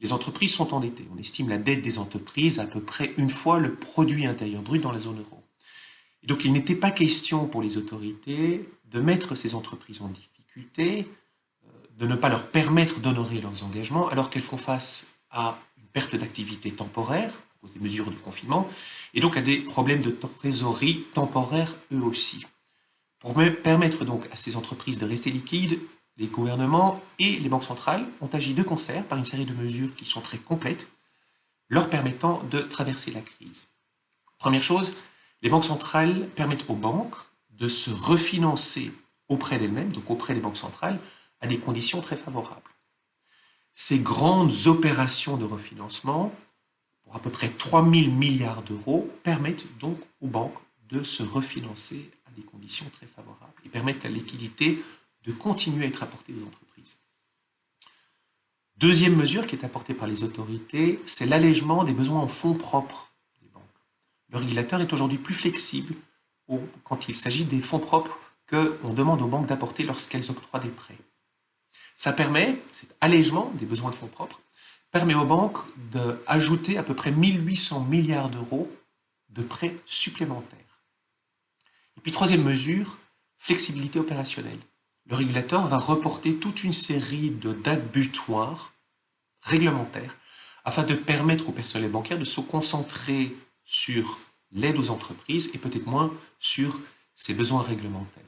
les entreprises sont endettées. On estime la dette des entreprises à peu près une fois le produit intérieur brut dans la zone euro. donc il n'était pas question pour les autorités de mettre ces entreprises en difficulté, euh, de ne pas leur permettre d'honorer leurs engagements alors qu'elles font face à une perte d'activité temporaire à cause des mesures de confinement et donc à des problèmes de trésorerie temporaires eux aussi. Pour permettre donc à ces entreprises de rester liquides, les gouvernements et les banques centrales ont agi de concert par une série de mesures qui sont très complètes, leur permettant de traverser la crise. Première chose, les banques centrales permettent aux banques de se refinancer auprès d'elles-mêmes, donc auprès des banques centrales, à des conditions très favorables. Ces grandes opérations de refinancement, pour à peu près 3 000 milliards d'euros, permettent donc aux banques de se refinancer à des conditions très favorables et permettent la liquidité de continuer à être apportée aux entreprises. Deuxième mesure qui est apportée par les autorités, c'est l'allègement des besoins en fonds propres des banques. Le régulateur est aujourd'hui plus flexible quand il s'agit des fonds propres qu'on demande aux banques d'apporter lorsqu'elles octroient des prêts. Ça permet, cet allègement des besoins de fonds propres, permet aux banques d'ajouter à peu près 1800 milliards d'euros de prêts supplémentaires. Et puis troisième mesure, flexibilité opérationnelle le régulateur va reporter toute une série de dates butoirs réglementaires afin de permettre au personnel bancaire de se concentrer sur l'aide aux entreprises et peut-être moins sur ses besoins réglementaires.